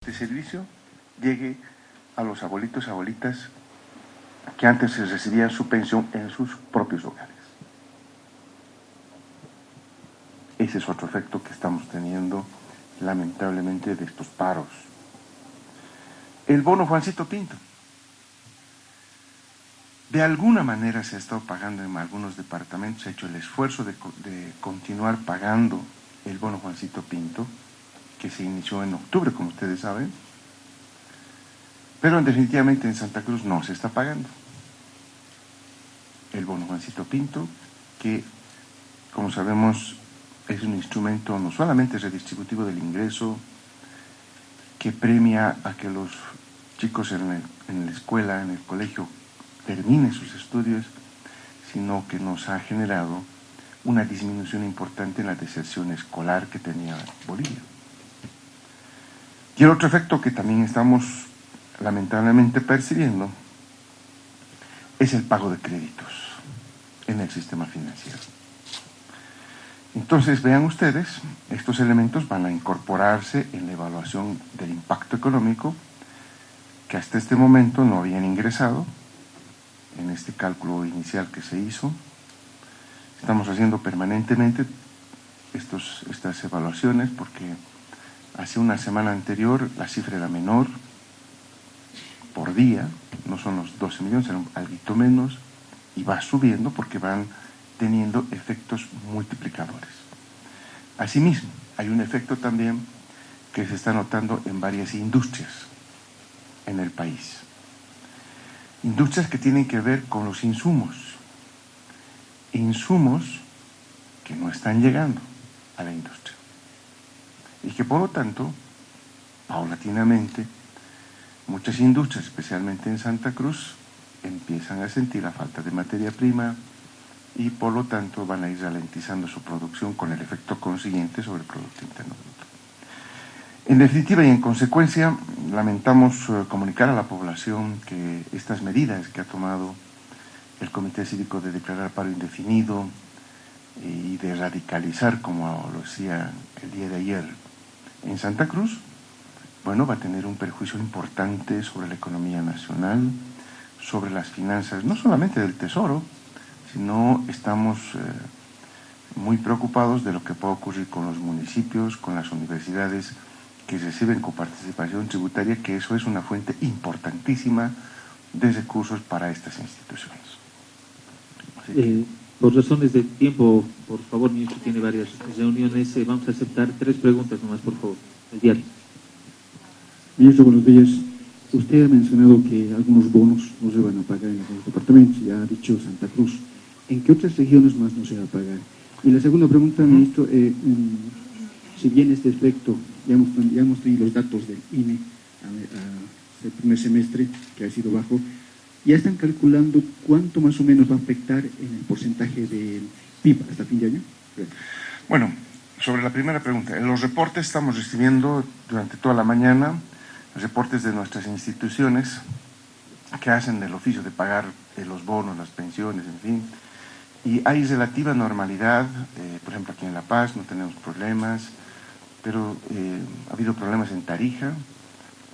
este servicio llegue a los abuelitos y abuelitas que antes recibían su pensión en sus propios hogares. Ese es otro efecto que estamos teniendo lamentablemente de estos paros. El bono Juancito Pinto. De alguna manera se ha estado pagando en algunos departamentos, se ha hecho el esfuerzo de, de continuar pagando el bono Juancito Pinto, que se inició en octubre, como ustedes saben, pero definitivamente en Santa Cruz no se está pagando. El bono Juancito Pinto, que como sabemos es un instrumento no solamente redistributivo del ingreso, que premia a que los chicos en, en la escuela, en el colegio, terminen sus estudios, sino que nos ha generado una disminución importante en la deserción escolar que tenía Bolivia. Y el otro efecto que también estamos lamentablemente percibiendo es el pago de créditos en el sistema financiero. Entonces, vean ustedes, estos elementos van a incorporarse en la evaluación del impacto económico que hasta este momento no habían ingresado en este cálculo inicial que se hizo. Estamos haciendo permanentemente estos, estas evaluaciones porque hace una semana anterior la cifra era menor por día, no son los 12 millones, eran algo menos, y va subiendo porque van teniendo efectos multiplicadores. Asimismo, hay un efecto también que se está notando en varias industrias en el país. Industrias que tienen que ver con los insumos. Insumos que no están llegando a la industria. Y que por lo tanto, paulatinamente, muchas industrias, especialmente en Santa Cruz, empiezan a sentir la falta de materia prima, y por lo tanto van a ir ralentizando su producción con el efecto consiguiente sobre el Producto Interno Bruto. En definitiva y en consecuencia, lamentamos eh, comunicar a la población que estas medidas que ha tomado el Comité Cívico de declarar paro indefinido y de radicalizar, como lo decía el día de ayer en Santa Cruz, bueno, va a tener un perjuicio importante sobre la economía nacional, sobre las finanzas, no solamente del Tesoro, sino estamos eh, muy preocupados de lo que puede ocurrir con los municipios, con las universidades que reciben coparticipación tributaria, que eso es una fuente importantísima de recursos para estas instituciones. Eh, por razones de tiempo, por favor, ministro, tiene varias reuniones, eh, vamos a aceptar tres preguntas nomás, por favor, el diario. Ministro, buenos días. Usted ha mencionado que algunos bonos no se van a pagar en algunos departamentos, ya ha dicho Santa Cruz. ¿En qué otras regiones más no se va a pagar? Y la segunda pregunta, ministro, eh, si bien este aspecto, ya hemos, ya hemos tenido los datos del INE a, el primer semestre, que ha sido bajo, ¿ya están calculando cuánto más o menos va a afectar en el porcentaje del PIB hasta fin de año? Bueno, sobre la primera pregunta, en los reportes estamos recibiendo durante toda la mañana reportes de nuestras instituciones que hacen el oficio de pagar eh, los bonos, las pensiones, en fin, y hay relativa normalidad, eh, por ejemplo aquí en La Paz no tenemos problemas, pero eh, ha habido problemas en Tarija,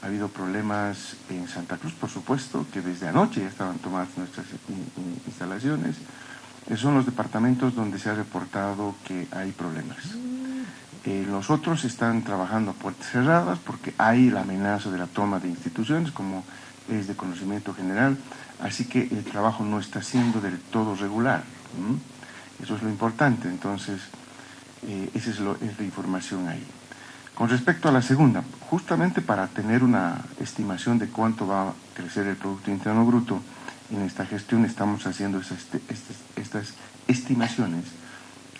ha habido problemas en Santa Cruz, por supuesto, que desde anoche ya estaban tomadas nuestras instalaciones. Esos son los departamentos donde se ha reportado que hay problemas. Eh, los otros están trabajando a puertas cerradas porque hay la amenaza de la toma de instituciones, como es de conocimiento general, así que el trabajo no está siendo del todo regular. Eso es lo importante, entonces eh, esa es, la información ahí. Con respecto a la segunda, justamente para tener una estimación de cuánto va a crecer el Producto Interno Bruto, en esta gestión estamos haciendo este, estas, estas estimaciones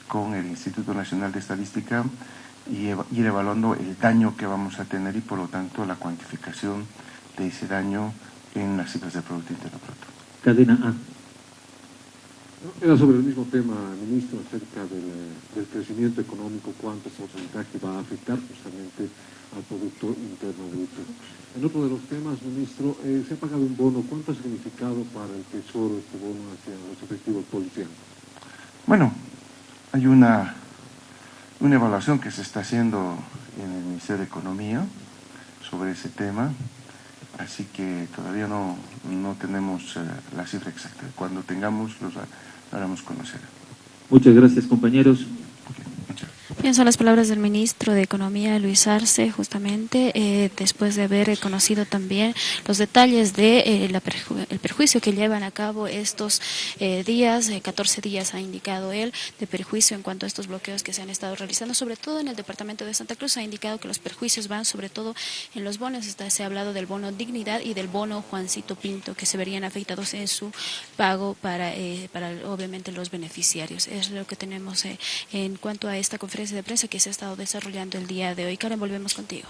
con el Instituto Nacional de Estadística y ir evaluando el daño que vamos a tener y por lo tanto la cuantificación de ese daño en las cifras del Producto Interno Bruto. Cadena A. Era sobre el mismo tema, ministro, acerca del, crecimiento económico, cuánto porcentaje va a afectar justamente al Producto Interno Bruto. En otro de los temas, ministro, eh, se ha pagado un bono. ¿Cuánto ha significado para el Tesoro este bono hacia los efectivos policiales? Bueno, hay una, una evaluación que se está haciendo en el Ministerio de Economía sobre ese tema, así que todavía no, no tenemos eh, la cifra exacta. Cuando tengamos, los haremos conocer. Muchas gracias, compañeros. Bien, son las palabras del ministro de Economía, Luis Arce, justamente eh, después de haber eh, conocido también los detalles de eh, perju- el perjuicio que llevan a cabo estos eh, días, eh, 14 días ha indicado él, de perjuicio en cuanto a estos bloqueos que se han estado realizando, sobre todo en el departamento de Santa Cruz, ha indicado que los perjuicios van sobre todo en los bonos, Está- se ha hablado del bono Dignidad y del bono Juancito Pinto, que se verían afectados en su pago para, eh, para obviamente los beneficiarios. Es lo que tenemos eh, en cuanto a esta conferencia de prensa que se ha estado desarrollando el día de hoy. Karen, volvemos contigo.